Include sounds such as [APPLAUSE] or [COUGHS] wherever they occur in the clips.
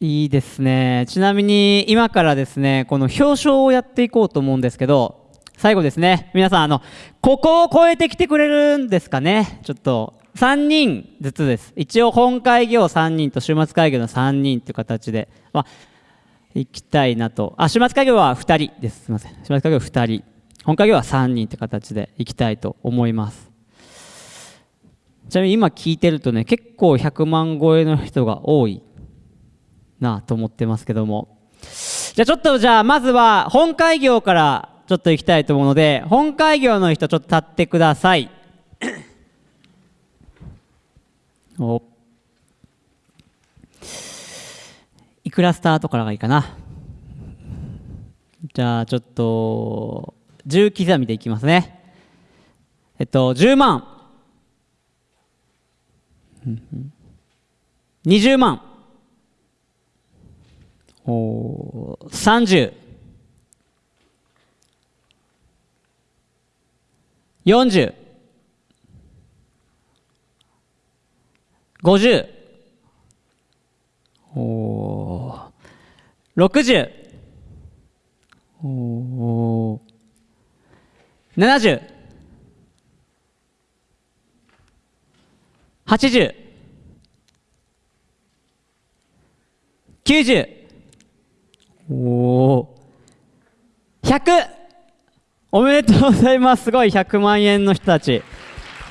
いいですね。ちなみに今からですねこの表彰をやっていこうと思うんですけど最後ですね。皆さんあのここを超えてきてくれるんですかね。ちょっと3人ずつです。一応本会議を3人と週末会議の3人という形で、まあ、行きたいなと。あ週末会議は2人です。すみません。週末会議は2人。本会議は3人という形で行きたいと思います。ちなみに今聞いてるとね結構100万超えの人が多いなと思ってますけども。じゃあちょっとじゃあまずは本会業からちょっと行きたいと思うので本会業の人ちょっと立ってください。お。いくらスタートからがいいかな。じゃあちょっと10刻みでいきますね。えっと10万。20万。30 40 50お60お70 80 90おお100おめでとうございます。すごい。100万円の人たち。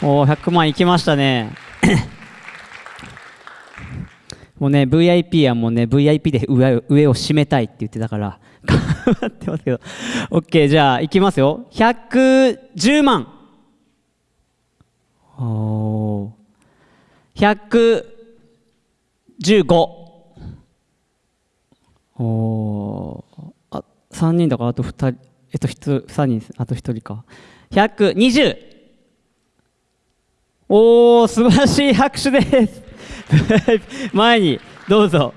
おお100万いきましたね。[COUGHS] もうね VIP はもうね VIP で上上を締めたいって言ってたから。頑張ってますけど。OK じゃあいきますよ。110万。おお115おおあ3人だからあと2人えっと3人あと1人か。120おお素晴らしい拍手です。[LAUGHS] 前にどうぞ。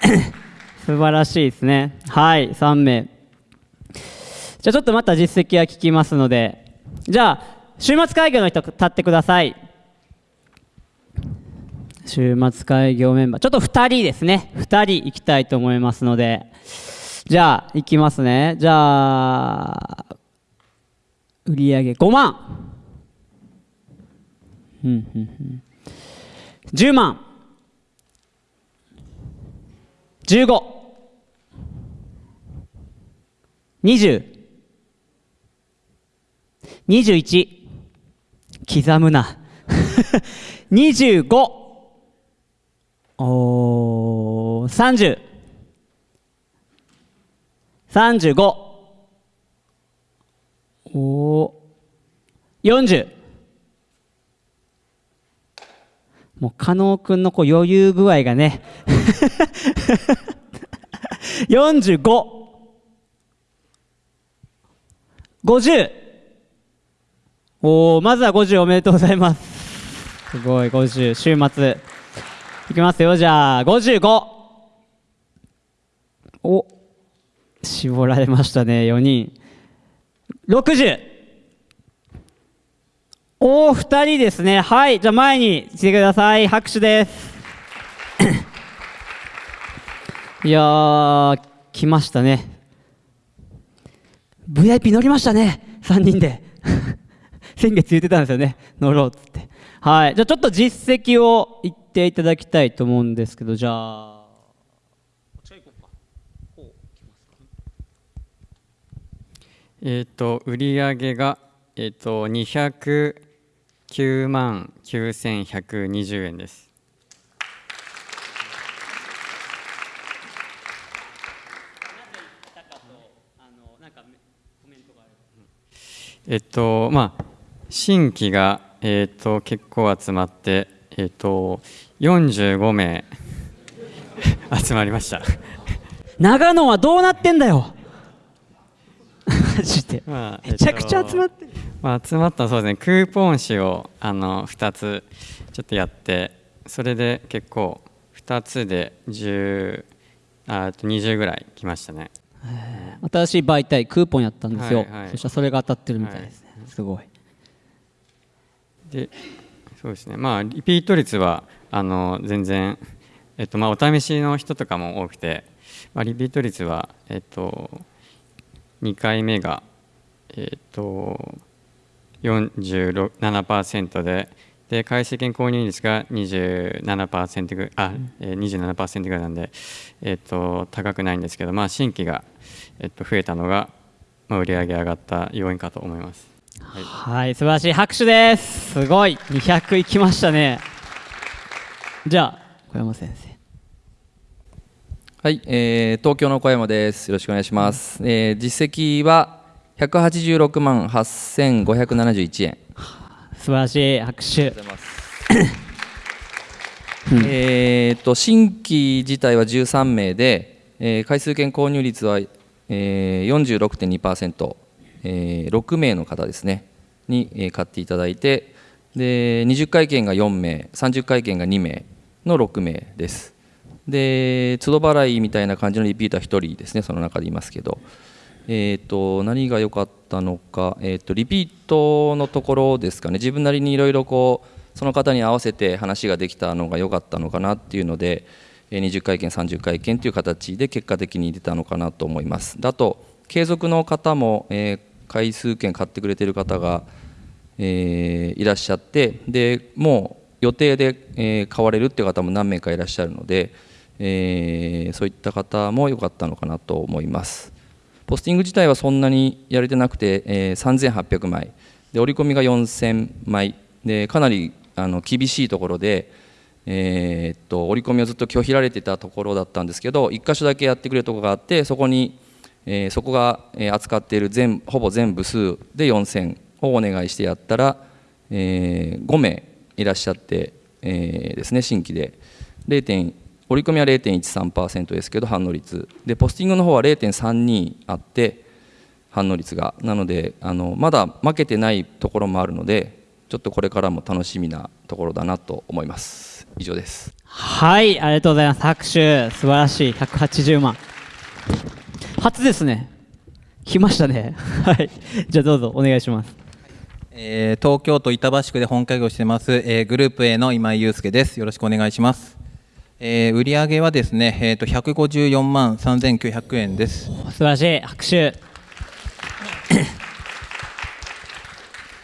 [COUGHS] 素晴らしいですね。はい3名。じゃあちょっとまた実績は聞きますので。じゃあ週末会議の人立ってください。週末会議メンバー。ちょっと2人ですね。2人行きたいと思いますので。じゃあ行きますね。じゃあ売り上げ5万。うんうんうん。10万。15 20 21刻むな。[LAUGHS] 25お30 35お40もう加納君のこう余裕具合がね。[LAUGHS] 45 50おおまずは50おめでとうございます。すごい50週末。いきますよ。じゃあ55お絞られましたね4人。60おお2人ですね。はいじゃあ前に来てください。拍手です。[COUGHS] いやー来ましたね。VIP 乗りましたね。3人で。[LAUGHS] 先月言ってたんですよね。乗ろうっつって。はいじゃあちょっと実績を言っていただきたいと思うんですけどじゃあ。えっ、と売上がえっ、と209万9120円です。えっとまあ新規がえっと結構集まってえっと45名 [LAUGHS] 集まりました。長野はどうなってんだよ。マジで、まあめちゃくちゃ集まってる、まあ、集まったそうですね。クーポン紙をあの2つちょっとやってそれで結構2つで10ああと20ぐらい来ましたね。新しい媒体クーポンやったんですよ、はいはい。そしたらそれが当たってるみたいですね、すごい。でそうですねまあリピート率はあの全然えっとまあ、お試しの人とかも多くて、まあ、リピート率は、えっと、2回目が、えっと、47%でで回数券購入率が27%ぐあ、えー、27%ぐらいなんで、えっと、高くないんですけど、まあ、新規が、えっと、増えたのが、まあ、売り上げ上がった要因かと思います。はい、はい、素晴らしい拍手です。すごい。200いきましたね。じゃあ小山先生。はい、えー、東京の小山です。よろしくお願いします。うん、えー、実績は186万8571円。素晴らしい拍手。えっと新規自体は13名で、えー、回数券購入率は、えー、46.2%、えー、6名の方ですねに、えー、買っていただいてで20回券が4名30回券が2名の6名です。で都度払いみたいな感じのリピーター1人ですねその中でいますけど、えーと、何が良かったのか、えーと、リピートのところですかね。自分なりにいろいろこうその方に合わせて話ができたのが良かったのかなっていうので20回券30回券という形で結果的に出たのかなと思います。だと継続の方も、えー、回数券買ってくれてる方が、えー、いらっしゃってでもう予定で、えー、買われるっていう方も何名かいらっしゃるのでえー、そういった方も良かったのかなと思います。ポスティング自体はそんなにやれてなくて、えー、3800枚。で折り込みが4000枚。でかなりあの厳しいところで、えー、っと折り込みをずっと拒否られてたところだったんですけど1箇所だけやってくれるところがあってそこに、えー、そこが扱っている全ほぼ全部数で4000をお願いしてやったら、えー、5名いらっしゃって、えー、ですね新規で。0.1折り込みは0.13%ですけど反応率。でポスティングの方は0.32あって反応率が。なのであのまだ負けてないところもあるのでちょっとこれからも楽しみなところだなと思います。以上です。はいありがとうございます。拍手。素晴らしい。180万。初ですね。来ましたね。[LAUGHS] はい。じゃあどうぞお願いします。えー、東京都板橋区で本会議をしてます、えー、グループ A の今井祐介です。よろしくお願いします。えー、売上はですね、えーと、154万3900円です。素晴らしい。拍手。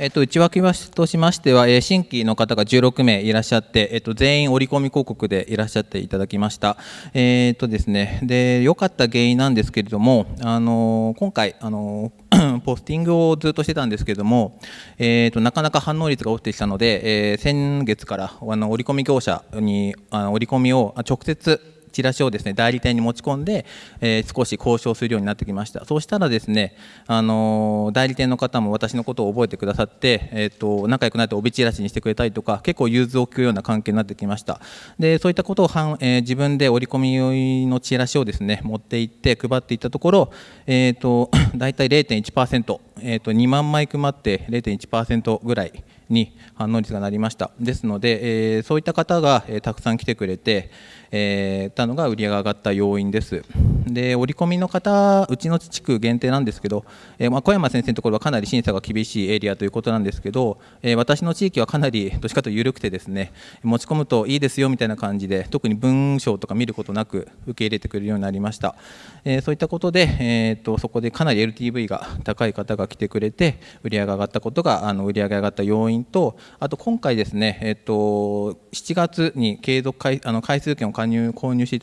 えっと、内訳としましては、えー、新規の方が16名いらっしゃって、えっと、全員折り込み広告でいらっしゃっていただきました。えー、っとですね、で良かった原因なんですけれども、あの今回、あの [COUGHS] ポスティングをずっとしてたんですけれども、え、っとなかなか反応率が落ちてきたので、えー、先月からあの折り込み業者にあの折り込みを直接チラシをですね代理店に持ち込んで、えー、少し交渉するようになってきました。そうしたらですね、あの、代理店の方も私のことを覚えてくださって、えーと、仲良くなって帯チラシにしてくれたりとか結構融通を聞くような関係になってきました。でそういったことをはん、えー、自分で折り込みのチラシをですね持って行って配っていったところ、えーと、[CLEARS THROAT] 大体0.1%、えーと、2万枚配って0.1%ぐらいに反応率がなりました。ですので、えー、そういった方が、えー、たくさん来てくれて、えー、たのが売り上げが上がった要因です。で折り込みの方うちの地区限定なんですけど、えー、まあ、小山先生のところはかなり審査が厳しいエリアということなんですけど、え、私の地域はかなりどっちかというと緩くてですね持ち込むといいですよみたいな感じで特に文章とか見ることなく受け入れてくれるようになりました、えそういったことで、えーと、そこでかなり LTV が高い方が来てくれて売り上げが上がったことがあの売り上げが上がった要因とあと今回ですね、えーと、7月に継続回あの回数券を加入購入して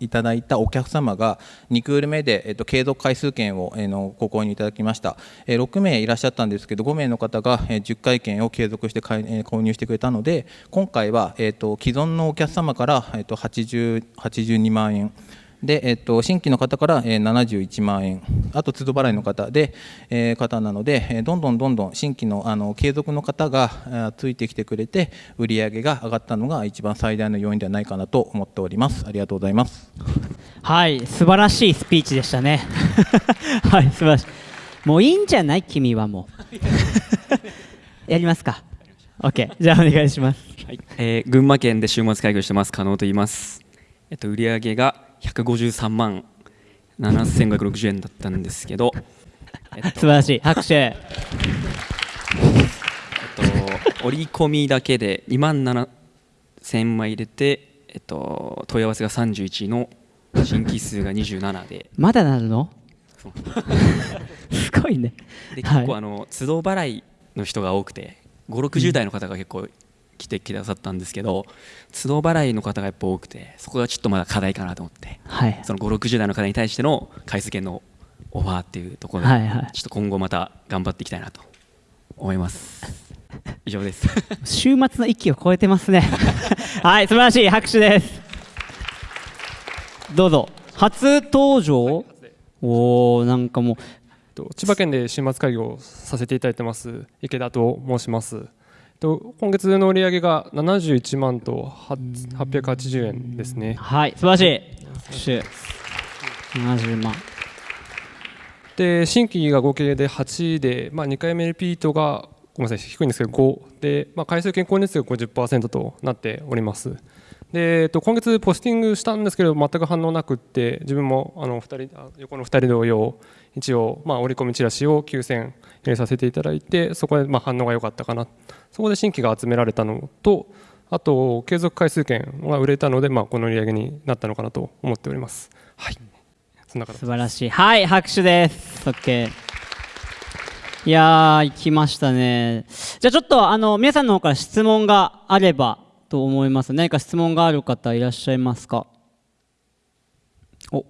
いただいたお客様が2クール目で、えーと、継続回数券を、えー、のご購入いただきました、えー、6名いらっしゃったんですけど5名の方が、えー、10回券を継続して買い、え、購入してくれたので今回は、えーと、既存のお客様から、えー、と80 82万円で、えっと、新規の方から、えー、71万円、あと都度払いの方で、えー、方なので、えー、どんどんどんどん新規のあの継続の方がついてきてくれて、売り上げが上がったのが一番最大の要因ではないかなと思っております。ありがとうございます。はい、素晴らしいスピーチでしたね。[LAUGHS] はい、素晴らしい。もういいんじゃない？君はもう。やりますか。OK、じゃあお願いします。はい、えー、群馬県で週末会議をしてます、加納と言います。えっと、売上が153万7560円だったんですけど、えっと、素晴らしい。拍手、えっと、折り込みだけで2万7000枚入れてえっと、問い合わせが31の新規数が27で。まだなるの？すごいね。ではい。結構あの都度払いの人が多くて560代の方が結構来てくださったんですけど都度払いの方がやっぱ多くてそこがちょっとまだ課題かなと思ってはい。その560代の方に対しての回数券のオファーっていうところで、はいはい。ちょっと今後また頑張っていきたいなと思います。以上です。[LAUGHS] 週末の域を超えてますね。[LAUGHS] はい素晴らしい。拍手です。どうぞ。初登場、おおなんかもう。と千葉県で週末会議をさせていただいてます池田と申します。と今月の売上が71万とは880円ですね。はい素晴らしい拍手70万で新規が合計で8で、まあ、2回目リピートがごめんなさい低いんですけど5で、まあ、回数健康熱が50%となっております。でえっと、今月ポスティングしたんですけど全く反応なくって自分もあの2人あ横の2人同様一応、まあ、折り込みチラシを9000入れさせていただいてそこでまあ反応が良かったかな。そこで新規が集められたのとあと継続回数券が売れたので、まあ、この売り上げになったのかなと思っております。はい。そんな素晴らしいはい拍手です。OK いやー行きましたね。じゃあちょっとあの皆さんの方から質問があればと思います何か質問がある方いらっしゃいますか？お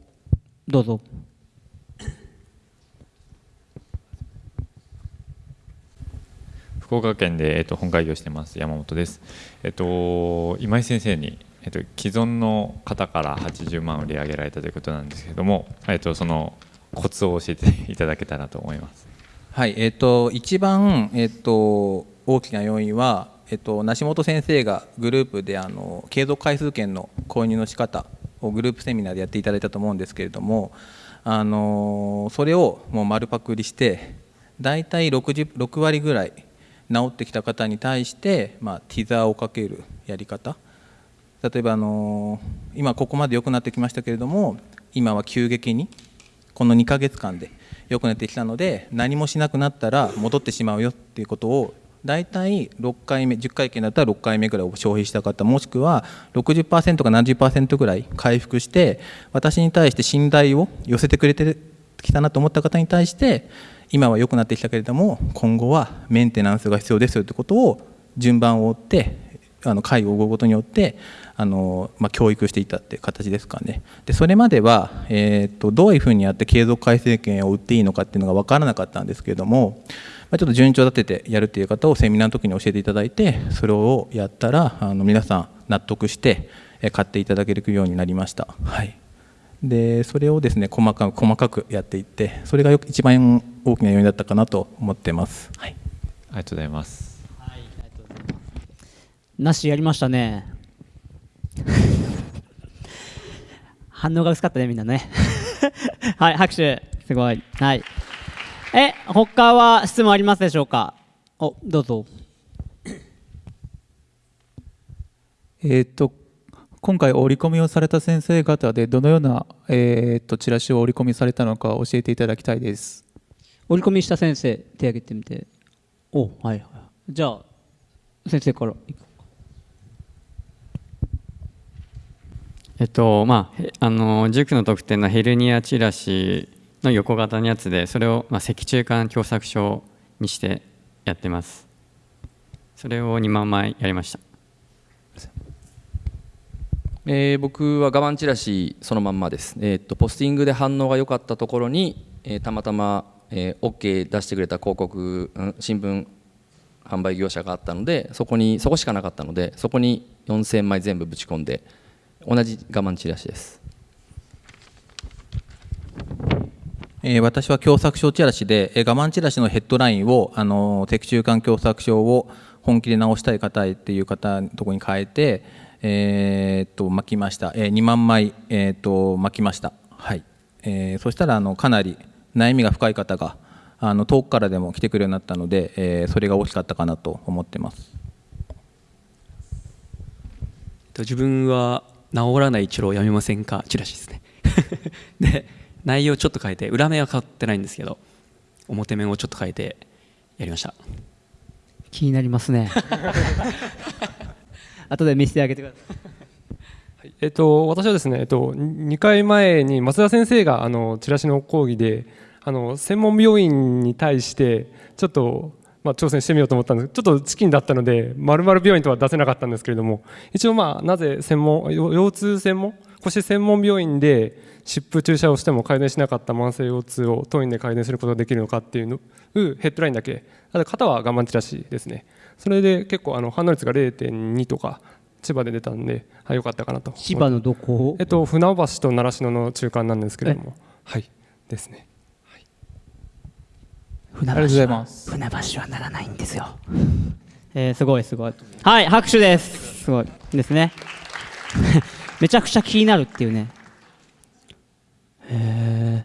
どうぞ。福岡県で、えっと、本会議をしてます山本です。えっと今井先生に、えっと、既存の方から80万売り上げられたということなんですけれども、えっと、そのコツを教えていただけたらと思います。はい、えっ、と一番えっ、と大きな要因はえっ、と梨本先生がグループであの継続回数券の購入の仕方をグループセミナーでやっていただいたと思うんですけれども、あのそれをもう丸パクリしてだいたい60 6割ぐらい治ってきた方に対してまあティザーをかけるやり方。例えばあの今ここまで良くなってきましたけれども今は急激にこの2ヶ月間で良くなってきたので何もしなくなったら戻ってしまうよっていうことを大体6回目10回券だったら6回目ぐらいを消費した方もしくは60%か70%ぐらい回復して私に対して信頼を寄せてくれてきたなと思った方に対して今は良くなってきたけれども今後はメンテナンスが必要ですよということを順番を追ってあの会を追うことによってあの、まあ、教育していたっていう形ですかねでそれまでは、えー、とどういうふうにやって継続改正権を売っていいのかっていうのが分からなかったんですけれども、まあ、ちょっと順調立ててやるっていう方をセミナーの時に教えていただいてそれをやったらあの皆さん納得して買っていただけるようになりました。はいでそれをですね細かく細かくやっていってそれがよく一番大きな要因だったかなと思ってます。はい、ありがとうございます。なしやりましたね。[LAUGHS] 反応が薄かったねみんなね。[LAUGHS] はい拍手。すごい。はい。え他は質問ありますでしょうか？おどうぞ。えー、と今回折り込みをされた先生方でどのような、えー、とチラシを折り込みされたのか教えていただきたいです。折り込みした先生手挙げてみて。おはいはい。じゃあ先生からえっとまあへあの塾の特典のヘルニアチラシの横型のやつでそれを、まあ、脊柱管狭窄症にしてやってます。それを2万枚やりましたえー僕は我慢チラシそのまんまです、えーっとポスティングで反応が良かったところに、えーたまたま、えー OK 出してくれた広告、うん新聞販売業者があったのでそこにそこしかなかったのでそこに4000枚全部ぶち込んで同じ我慢チラシです。えー私は狭窄症チラシで、えー我慢チラシのヘッドラインを、あのー脊柱管狭窄症を本気で治したい方へっていう方のところに変えて、えーっと巻きました、えー2万枚、えーっと巻きました、はい。えーそしたらあのかなり悩みが深い方があの遠くからでも来てくるようになったので、えーそれが大きかったかなと思ってます。と自分は治らない治療をやめませんか？チラシですね。[LAUGHS] で内容ちょっと変えて裏面は変わってないんですけど表面をちょっと変えてやりました。気になりますね [LAUGHS] 後で見せてあげてくださ [LAUGHS] い。えっと、私はですね、えっと、2回前に松田先生があのチラシの講義であの専門病院に対してちょっと、まあ、挑戦してみようと思ったんです。ちょっとチキンだったので丸々病院とは出せなかったんですけれども一応、まあ、なぜ専門腰痛専門腰専門病院で湿布注射をしても改善しなかった慢性腰痛を当院で改善することができるのかっていうのヘッドラインだけ。あと肩は我慢チラシですね。それで結構あの反応率が0.2とか千葉で出たんで、はい、よかったかなと。千葉のどこ？えっと、船橋と習志野の中間なんですけれども。はい。ですね。はい、船橋ありがとうございます。船橋はならないんですよ。[LAUGHS] えー、すごいすごい。はい、拍手です。すごいですね。[LAUGHS] めちゃくちゃ気になるっていうね。へえ。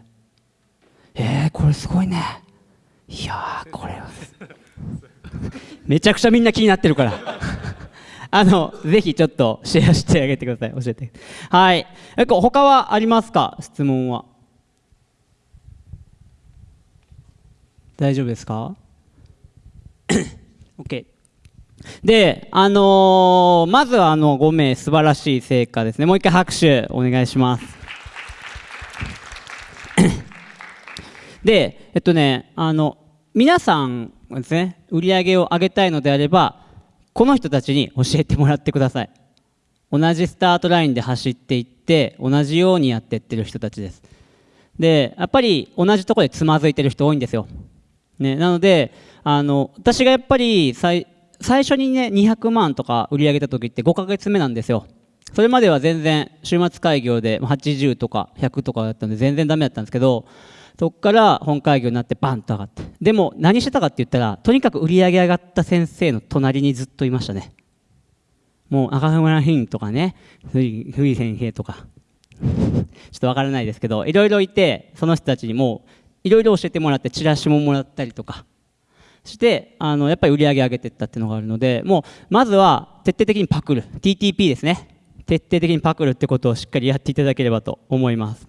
えー、これすごいね。いやこれは。めちゃくちゃみんな気になってるから。[LAUGHS] あの、ぜひちょっとシェアしてあげてください。教えて。はい。え他はありますか？質問は。大丈夫ですか [COUGHS] ?OK。で、あのー、まずはあの5名素晴らしい成果ですね。もう一回拍手お願いします。[COUGHS] で、えっとね、あの、皆さんですね、売り上げを上げたいのであれば、この人たちに教えてもらってください。同じスタートラインで走っていって同じようにやっていってる人たちです。でやっぱり同じとこでつまずいてる人多いんですよ、ね、なのであの私がやっぱり最最初にね200万とか売り上げた時って5ヶ月目なんですよ。それまでは全然週末開業で80とか100とかだったんで全然ダメだったんですけどそこから本会議になってバンと上がって。でも何してたかって言ったらとにかく売り上げ上がった先生の隣にずっといましたね。もう赤村ヒンとかねふい先生とか。[LAUGHS] ちょっとわからないですけどいろいろいてその人たちにもいろいろ教えてもらってチラシももらったりとか。してあのやっぱり売り上げ上げていったっていうのがあるのでもうまずは徹底的にパクる。TTP ですね。徹底的にパクるってことをしっかりやっていただければと思います。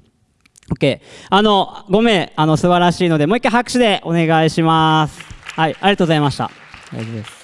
OK。あの、ごめん、あの、素晴らしいので、もう一回拍手でお願いします。はい、ありがとうございました。大丈夫です。